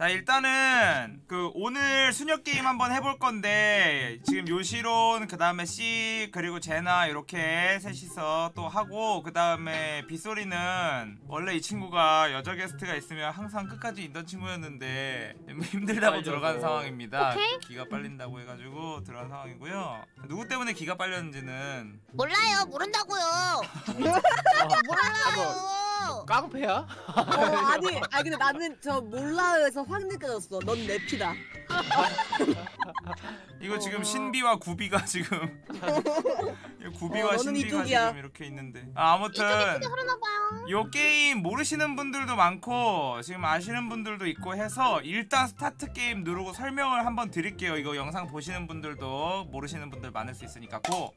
자 일단은 그 오늘 수녀 게임 한번 해볼 건데 지금 요시론 그 다음에 C 그리고 제나 이렇게 셋이서 또 하고 그 다음에 빗소리는 원래 이 친구가 여자 게스트가 있으면 항상 끝까지 있던 친구였는데 좀 힘들다고. 들어간 상황입니다. 오케이. 기가 빨린다고 해가지고 들어간 상황이고요. 누구 때문에 기가 빨렸는지는 몰라요 모른다고요 몰라요 깡패야? 어, 아니, 아니 근데 나는 저 몰라요에서 확 느껴졌어. 넌 랩피다. 이거 어. 지금 신비와 구비가 지금 구비와 어, 너는 신비가 이쪽이야. 지금 이렇게 있는데 아, 아무튼 그러나봐요 요 게임 모르시는 분들도 많고 지금 아시는 분들도 있고 해서 일단 스타트 게임 누르고 설명을 한번 드릴게요 이거 영상 보시는 분들도 모르시는 분들 많을 수 있으니까 고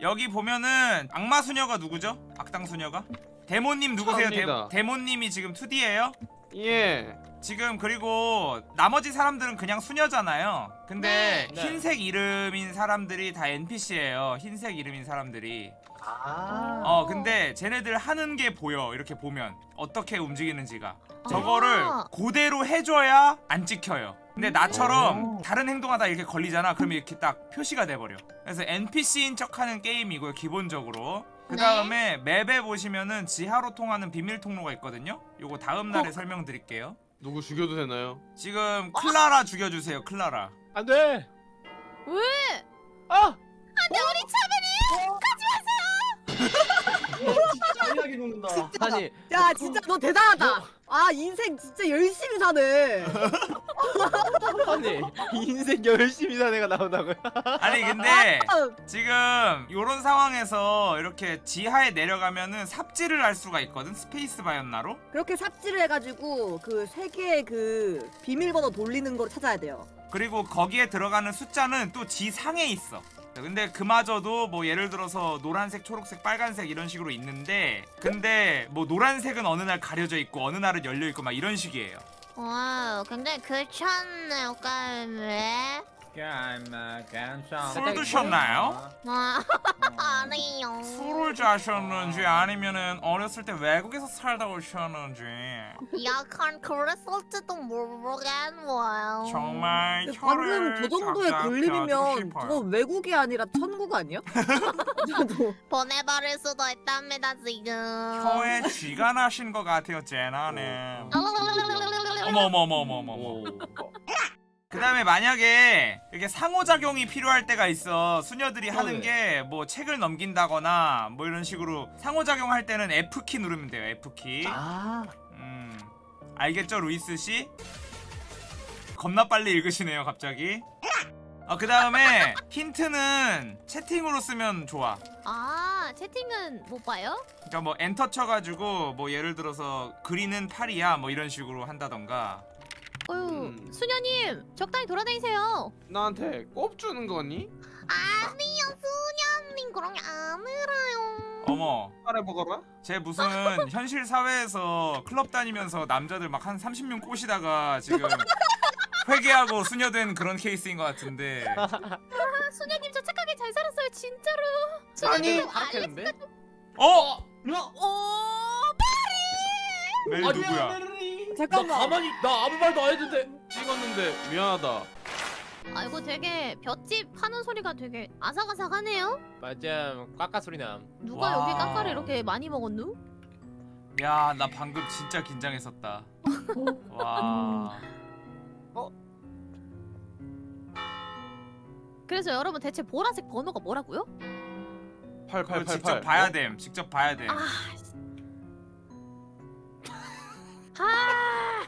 여기 보면은 악마 수녀가 누구죠? 악당 수녀가? 데모님 누구세요? 데. 데모님이 지금 2D예요? 예. 지금 그리고 나머지 사람들은 그냥 수녀잖아요. 근데 네. 흰색 이름인 사람들이 다 NPC예요. 흰색 이름인 사람들이. 아. 어 근데 쟤네들 하는 게 보여. 이렇게 보면 어떻게 움직이는지가. 저거를 아. 그대로 해줘야 안 찍혀요. 근데 나처럼 다른 행동하다 이렇게 걸리잖아. 그럼 이렇게 딱 표시가 돼버려. 그래서 NPC인 척하는 게임이고요. 기본적으로. 그 다음에 맵에 보시면은 지하로 통하는 비밀 통로가 있거든요. 요거 다음 날에 설명드릴게요. 누구 죽여도 되나요? 지금 클라라 죽여주세요 클라라 안 돼. 왜? 아! 안돼 우리 잔인하게 녹는다. 아니, 야, 진짜 너 대단하다. 아, 인생 진짜 열심히 사네. 아니 인생 열심히 산 애가 나온다고요? 아니 근데 아, 지금 요런 상황에서 이렇게 지하에 내려가면은 삽질을 할 수가 있거든 스페이스 바였나로 그렇게 삽질을 해가지고 그 세 개의 그 비밀번호 돌리는 걸 찾아야 돼요. 그리고 거기에 들어가는 숫자는 또 지상에 있어 근데 그마저도 뭐 예를 들어서 노란색 초록색 빨간색 이런 식으로 있는데 근데 뭐 노란색은 어느 날 가려져 있고 어느 날은 열려 있고 막 이런 식이에요. wow 굉장히 괜찮네요 까메 술 드셨나요? 와 아니요? 술을 자셨는지 아니면은 어렸을 때 외국에서 살다 오셨는지. 약간 그랬을지도 모르겠네요. 정말 방금 저 정도의 걸림이면. 저거 외국이 아니라 천국 아니야? 보내버릴 수도 있답니다 지금. 혀에 쥐가 나신 것 같아요 제나는. 어머 어머 어머 어머 어머. 어머 그 다음에 만약에 이렇게 상호작용이 필요할 때가 있어 수녀들이 하는 네. 게뭐 책을 넘긴다거나 뭐 이런 식으로 상호작용 할 때는 F키 누르면 돼요 F키 아. 음 알겠죠 루이스씨? 겁나 빨리 읽으시네요 갑자기 어, 그 다음에 힌트는 채팅으로 쓰면 좋아 아 채팅은 못 봐요? 그러니까 뭐 엔터 쳐가지고 뭐 예를 들어서 그리는 팔이야 뭐 이런 식으로 한다던가 어휴 음. 수녀님 적당히 돌아다니세요 나한테 꼽 주는 거니? 아니요 수녀님 그런 게 아니라요 어머 말해 먹어라. 쟤 무슨 현실 사회에서 클럽 다니면서 남자들 막 한 30명 꼬시다가 지금 회개하고 수녀된 그런 케이스인 것 같은데 아, 수녀님 저 착하게 잘 살았어요 진짜로 아니 수녀님 하락했는데? 어? 오멜 누구야? 잠깐만. 나 가만히 나 아무 말도 안 했는데. 찍었는데 미안하다. 아이고 되게 볏짚 하는 소리가 되게 아삭아삭하네요 맞아. 깎아 소리 남. 누가 와. 여기 깎아를 이렇게 많이 먹었누? 야 나 방금 진짜 긴장했었다 와 그래서 여러분 대체 보라색 번호가 뭐라고요? 그걸 8888. 직접 봐야 됨 직접 봐야 됨 아 아.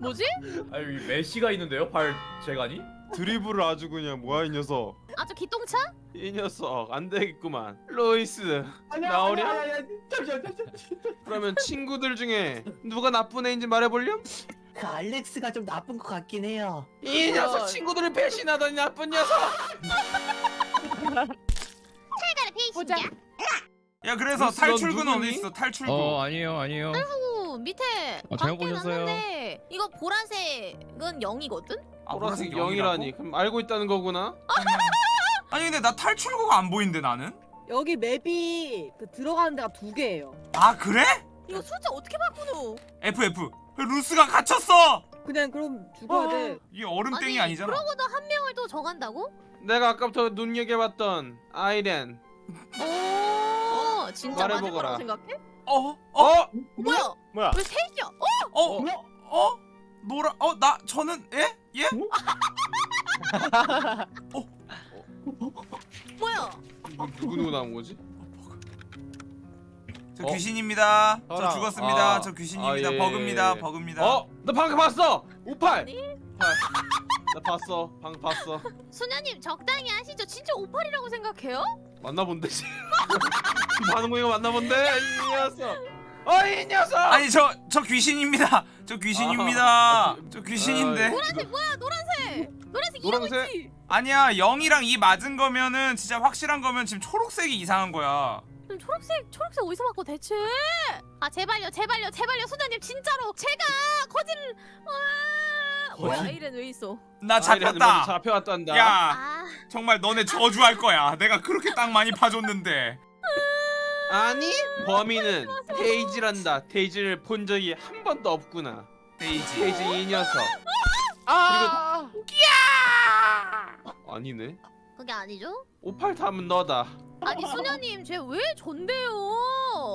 뭐지? 아 여기 메시가 있는데요? 발 재간이? 드리블을 아주 그냥 뭐야 이 녀석. 아주 기똥차? 이 녀석 안 되겠구만. 로이스 나오랴? 잠시만 잠시만. 그러면 친구들 중에 누가 나쁜 애인지 말해볼렴? 그 알렉스가 좀 나쁜 것 같긴 해요. 이 녀석 친구들을 배신하더니 나쁜 녀석. 탈가를. 페이신이 야? 야 그래서 넌 탈출구는 어디 누구니? 있어 탈출구 어 아니에요 아니에요 오 밑에 어, 잘못 밖에 보셨어요. 놨는데 이거 보라색은 0이거든? 아, 보라색 영이라고? 영이라니. 그럼 알고 있다는 거구나. 아니 근데 나 탈출구가 안 보이는데 나는? 여기 맵이 그 들어가는 데가 두 개예요. 아 그래? 이거 숫자 어떻게 바꾸노? F F 루스가 갇혔어 그냥 그럼 죽어야 돼. 이게 얼음땡이 아니잖아 그러고도 한 명을 또 적한다고? 내가 아까부터 눈여겨봤던 아이렌. 오 진짜 맞을 말해보거라. 거라고 생각해? 어? 어? 어? 뭐야? 뭐야? 왜 셋이야? 어? 어? 어? 노라 어? 나 저는 예? 예? 뭐야? 누구 누구 나온 거지? 저 어? 귀신입니다 저 저랑- 죽었습니다 아, 저 귀신입니다 아, 예, 예, 버그입니다 예. 버그입니다 어? 나 방금 봤어. 58. 아니? 58. 나 봤어. 방금 봤어. 수녀님 적당히 하시죠. 진짜 58이라고 생각해요? 만나본데. 반응 보니까 만나본데 이 녀석. 어이 녀석. 아니 저 저 귀신입니다 저 귀신입니다 아, 저 귀신인데 노란색 뭐야? 노란색. 노란색 노란색? 있지. 아니야 0이랑 2 맞은 거면은 진짜 확실한 거면 지금 초록색이 이상한 거야 그럼 초록색 초록색 어디서 받고 대체? 아 제발요 제발요 제발요 수녀님 진짜로 제가 거짓 와 이ren 왜 있어? 나 잡혔다 잡혀왔단다. 야 아 정말 너네 저주할 거야 내가 그렇게 땅 많이 파줬는데 아니 범인은 데이지란다. 데이지를 본 적이 한 번도 없구나. 데이지 데이지 이 녀석. 아! 아니네. 그게 아니죠? 58 다음은 너다. 아니 수녀님 쟤 왜 전데요?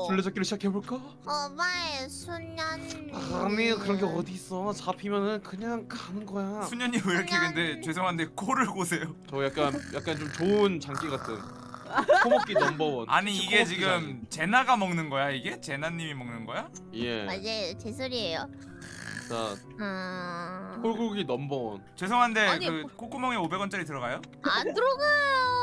술래잡기를 시작해볼까? 어마의 수녀님. 아니 그런 게 어디 있어. 잡히면은 그냥 가는 거야. 수녀님 왜 이렇게 근데 죄송한데 코를 고세요 저 약간 약간 좀 좋은 장기 같은. 코먹기 넘버원. 아니 이게 지금 제나가 먹는 거야 이게? 제나님이 먹는 거야? 장기. 예. 맞아요 제 소리예요. 자 음... 콜고기 넘버원. 죄송한데 아니, 그 뭐- 콧구멍에 500원짜리 들어가요? 안 들어가요.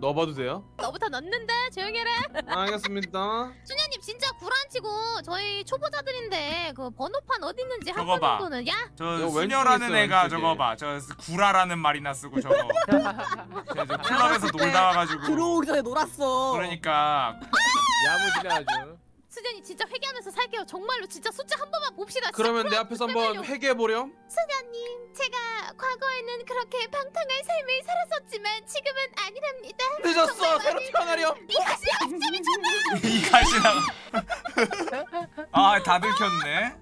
넣어봐도 돼요? 너부터 넣는데 조용히 해라. 알겠습니다. 수녀님 진짜 구란치고 저희 초보자들인데 그 번호판 어디 있는지 한 저거 봐. 번은 야저 이거 수녀라는 애가 저거 왼쪽에. 봐. 저 구라라는 말이나 쓰고 저거. 저, 저 클럽에서 놀다 와가지고. 들어오기 전에 놀았어. 그러니까 야무지네 아주. 수녀님 진짜 회개하면서 살게요. 정말로 진짜 숫자 한 번만 봅시다. 그러면 내 앞에서 한번. 회개해 보렴. 수녀님 제가 과거에는 그렇게 방탕한 삶을 살았었지만 지금은 아니랍니다. 늦었어. 새로 태어나렴. 이 가시 없으면 정말 이 가시나. 아다 들켰네.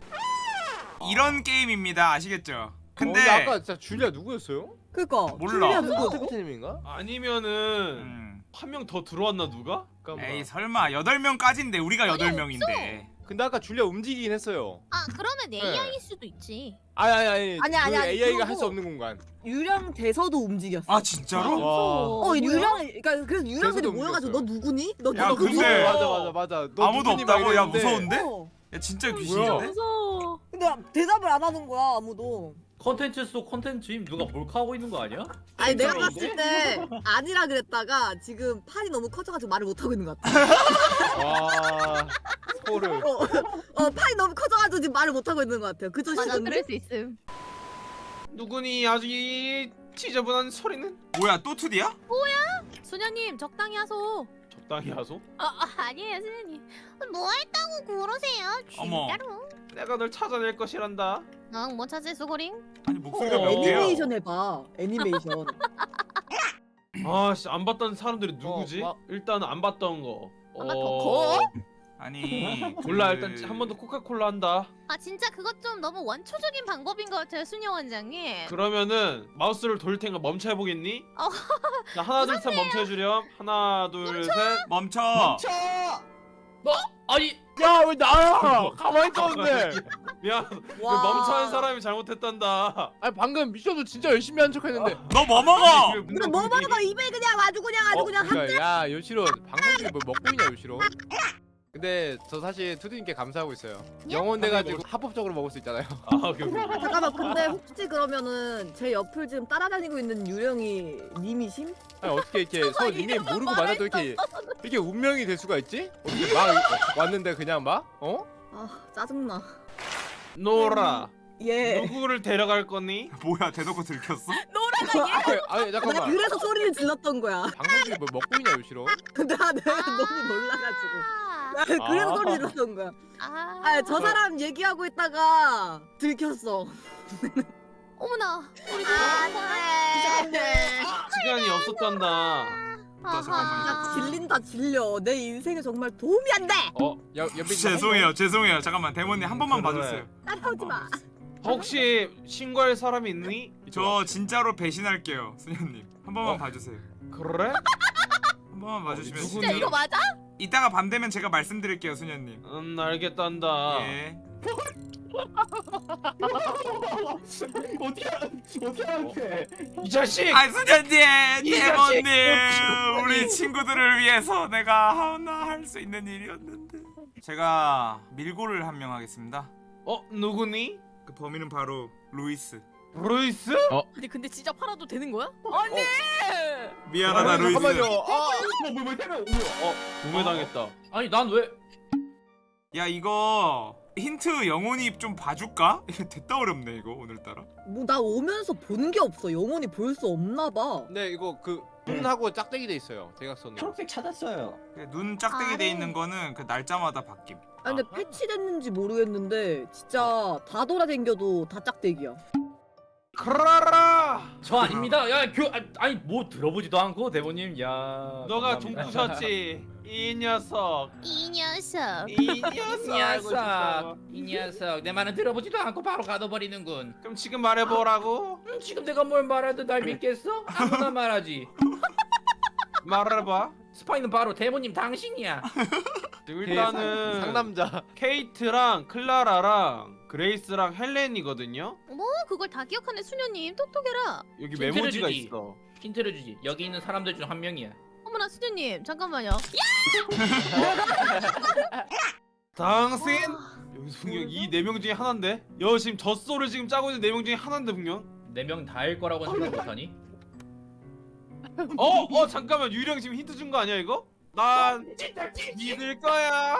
이런 게임입니다. 아시겠죠? 근데 어, 아까 진짜 줄리아 누구였어요? 그니까. 몰라. 줄리아 누구? 스피트님인가? 아니면은 음, 한 명 더 들어왔나 누가? 잠깐만. 에이 설마 8명까지인데 우리가 아니, 8명인데. 근데 아까 줄리아 움직이긴 했어요. 아 그러면 AI일 수도 있지. 아니 아니 아니. 아니, 아니, 그 아니, AI가 할 수 없는 공간. 유령 대서도 움직였어. 아 진짜로? 와. 어, 유령, 그러니까 그래서 유령들이 모여가지고 너. 누구니? 너 야, 누구 근데- 어, 맞아 맞아 맞아. 너 아무도 누구니 막 없다고? 야 이랬는데 무서운데? 어. 야 진짜 귀신인데? 무서워. 근데 대답을 안 하는 거야 아무도. 컨텐츠 속 컨텐츠임 누가 몰카하고 있는 거 아니야? 아니 내가 봤을 때 아니라 그랬다가 지금 판이 너무 커져가지고 말을 못 하고 있는 것 같아. 와 소를. 어, 어 판이 너무 커져가지고 지금 말을 못 하고 있는 것 같아요. 그저 맞아. 그럴 수 있음. 누구니 아주 이 지저분한 소리는? 뭐야 또 2D야? 수녀님 적당히 하소. 적당히 하소. 아, 아 아니에요 수녀님. 뭐 했다고 그러세요? 어머. 진짜로? 내가 널 찾아낼 것이란다. 응뭐 찾을 수고링? 아니 목소리가 어. 몇 개야? 애니메이션 해봐. 애니메이션. 아씨 안 봤던 사람들이 누구지? 어, 마- 일단 안 봤던 거. 안 봤던 거? 아니 몰라 그- 일단 한 번 더 코카콜라 한다. 아 진짜 그것 좀 너무 원초적인 방법인 것 같아요 수녀 원장님. 그러면은 마우스를 돌릴 테니까 멈춰 해보겠니? 어. 자 하나 둘 셋 멈춰 해주렴. 하나 둘 셋. 멈춰. 멈춰! 아니 야 왜 나야? 가만히 있었는데. 미안. 그 와. 멈춰한 사람이 잘못했단다. 아니 방금 미션도 진짜 열심히 한 척했는데. 너뭐 먹어? 근데 뭐 먹어 입에 그냥 아주 그냥 아주 그냥 한 그러니까 야 요시로 방송 중에 뭐 먹고 있냐 요시로? 근데 저 사실 투디님께 감사하고 있어요. 영혼 돼가지고 합법적으로 먹을 수 있잖아요. 아 오케이 오케이. 잠깐만 근데 혹시 그러면은 제 옆을 지금 따라다니고 있는 유령이 님이심? 아니 어떻게 이렇게 서로 닉네임 모르고 만나도 이렇게 이렇게 운명이 될 수가 있지? 어떻게 막 왔는데 그냥 막 어? 아 짜증나. 노라. 예. 누구를 데려갈 거니? 뭐야 대놓고 들켰어? 아니, 아니 내가 잠깐만. 그래서 소리를 질렀던 거야. 방송 중에 뭐 먹고 있냐 요시로? 나 내가 너무 놀라가지고. 아, 나 그래서 아. 소리 질렀던 거야. 아, 아저 사람 얘기하고 있다가 들켰어. 어머나 우리 아, 네. 시간이 없었단다. 나 질린다 질려. 내 인생에 정말 도움이 안 돼. 어, 죄송해요 죄송해요 잠깐만 대모님 한 번만 그래. 봐주세요 따라오지 마. 혹시 신고할 사람이 있니? 저 진짜로 배신할게요 수녀님 한 번만 어? 봐주세요 그래? 한 번만 봐주시면 누구- 진짜 이거 맞아? 이따가 밤 되면 제가 말씀드릴게요 수녀님 음 알겠단다. 예 어떻게 어떻게 하는데? 이 자식! 아 수녀님 자식! 우리 친구들을 위해서 내가 하나 할 수 있는 일이었는데 제가 밀고를 한 명 하겠습니다 어 누구니? 그 범인은 바로 루이스 브루이스? 근데 근데 진짜 팔아도 되는 거야? 아니. 미안하다 아, 루이스 잠깐만요. 아, 뭐 뭐 뭐야? 어 구매당했다. 아니 난 왜? 야 이거 힌트 영혼이 좀 봐줄까? 됐다 어렵네 이거 오늘따라 뭐 나 오면서 본 게 없어. 영원히 볼수 없나 봐. 네, 이거 그 눈하고 짝대기 돼 있어요. 대각선으로. 초록색 찾았어요. 눈 짝대기 아, 돼 네. 있는 거는 그 날짜마다 바뀜 아 근데 패치됐는지 모르겠는데 진짜 다 돌아댕겨도 다 짝대기야. 크라라! 저 아닙니다. 야, 교 아, 아니 뭐 들어보지도 않고 대본님. 야. 너가. 동부셨지? 이 녀석. 이 녀석. 이 녀석. 이 녀석, 이 녀석, 내 말은 들어보지도 않고 바로 가둬버리는군. 그럼 지금 말해보라고? 음, 지금 내가 뭘 말해도 날 믿겠어? 아무나 말하지. 말해봐. 스파이는 바로 대본님 당신이야. 일단은 상남자. 케이트랑 클라라랑 그레이스랑 헬렌이거든요. 뭐 그걸 다 기억하네 수녀님 똑똑해라. 여기 힌트를 메모지가 주지. 있어. 힌트를 주지. 여기 있는 사람들 중 한 명이야. 어머나 수녀님 잠깐만요. 당신? 여기서 분명 이 네 명 중에 하나인데? 여 지금 젖소를 지금 짜고 있는 네 명 중에 하나인데 분명? 네 명 다일 거라고 생각 못하니? 어? 어 잠깐만 유령 지금 힌트 준 거 아니야 이거? 난 믿을 거야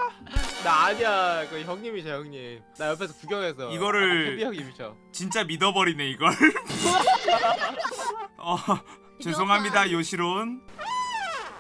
나 아니야. 그 형님이셔, 형님. 나 옆에서 구경해서. 이거를- 비 형님이셔. 진짜 믿어버리네 이걸 어 죄송합니다 요시론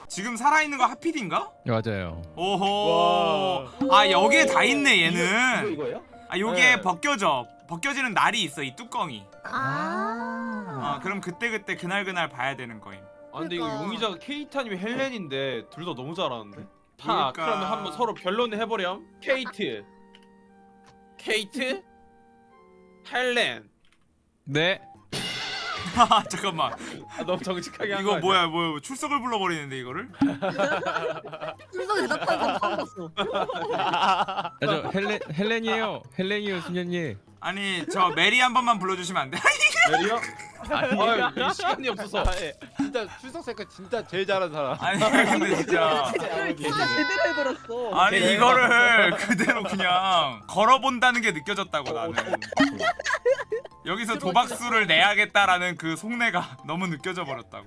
지금 살아있는 거 하필인가? 맞아요. 오호 아 여기에 다 있네 이거 얘는 이거예요? 아 요게 네. 벗겨져 벗겨지는 날이 있어 이 뚜껑이 아. 아 그럼 그때 그때 그날 그날 봐야 되는 거임 아 근데 이거 그러니까. 용의자가 케이트 아니면 헬렌인데 둘 다 너무 잘하는데? 자 그러니까. 그러면 한번 서로 변론을 해보렴 케이트 케이트 헬렌 네. 아 잠깐만 아, 너무 정직하게 한거 이거 뭐야 뭐야 출석을 불러버리는데 이거를 출석에 대답하는 사람 처음 봤어. 아, 저 헬렌 헬렌이에요. 헬렌이요, 수녀님. 아니 저 메리 한 번만 불러주시면 안 돼? 메리 야? 아유 이 시간이 없어서 아, 예. 진짜 출석 색깔 진짜 제일 잘하는 사람. 아니 근데 진짜 진짜 제대로 해버렸어. 아니 이거를 그대로 그냥 걸어본다는 게 느껴졌다고 나는 여기서 도박수를 내야겠다라는 그 속내가 너무 느껴져 버렸다고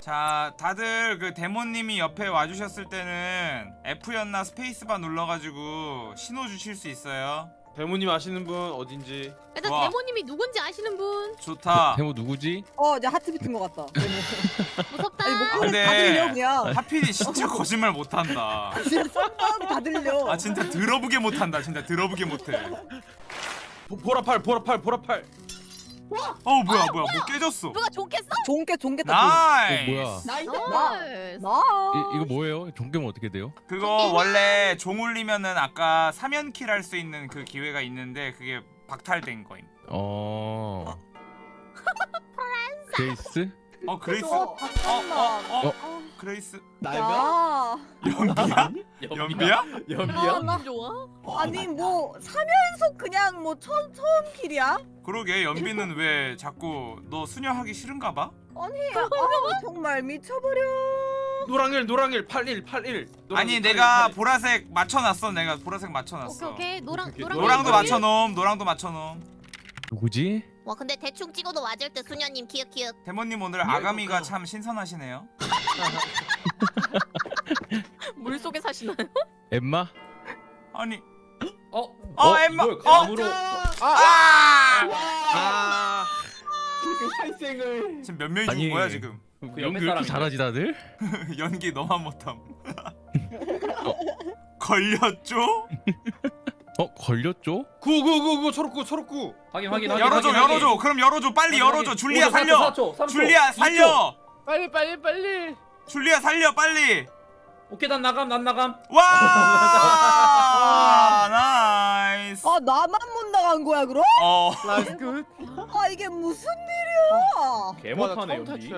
자 다들 그 데모님이 옆에 와주셨을 때는 F였나 스페이스바 눌러가지고 신호 주실 수 있어요 배모님 아시는 분 어딘지 일단 와. 대모님이 누군지 아시는 분 좋다 대모 누구지? 어, 이제 하트 비튼 것 같다. 무섭다. 아니 목소리 근데- 다 들려 그냥. 하필이 진짜 거짓말 못한다 진짜 썸마음이 다 들려. 아 진짜 들어보게 못한다 진짜 들어보게 못해 보, 보라팔 보라팔 보라팔 어 뭐야 뭐야 뭐 깨졌어 누가 좋겠어? 종깨 종깨 다 어, 나이스 뭐야? 나이스. 나이스. 나. 이, 이거 뭐예요? 종교면 어떻게 돼요? 그거 원래 종 울리면은 아까 3연킬 할 수 있는 그 기회가 있는데 그게 박탈된 거임. 어. 그레이스? 어 그레이스. 어, 어, 잠깐만. 어, 어. 그레이스. 날벼? 야. 연비야? 연비야? 아, 나- 좋아? 아니 뭐 3연속 그냥 뭐 처음 처음 킬이야? 그러게 연비는 왜 자꾸 너 수녀하기 싫은가 봐? 아니 아, 정말 미쳐버려. 노랑일 노랑일 81 81 아니 내가 보라색 맞춰놨어. 내가 보라색 맞춰놨어. 오케이 오케이 노랑 오케이, 노랑 노랑도 노랑. 맞춰놓음. 노랑도 맞춰놓음. 누구지? 와 근데 대충 찍어도 맞을 때 수녀님 키읔키읔 대모님 오늘 아가미가 참 신선하시네요. 물 속에 사시나요? 엠마? 아니. 어? 어, 엠마. 이걸 어. 감으로 아! 아 그 살생을. 지금 몇 명이 죽은 아니. 거야 지금? 그 연기 왜 이렇게. 잘하지 다들? 연기 너만 못함. 걸렸죠? 어 걸렸죠? 구구구구 초록구 초록구. 확인 확인 확인 열어줘 확인, 열어줘. 확인. 그럼 열어줘. 빨리 확인, 열어줘. 줄리아 5초, 살려. 4초, 3초, 줄리아 살려. 빨리 빨리 빨리. 줄리아 살려 빨리. 오케이 난 나감 난 나감. 와! nice. 아 나만 못 나간 거야 그럼? 어. nice 굿아 이게 무슨 일이야? 개못하네 여기.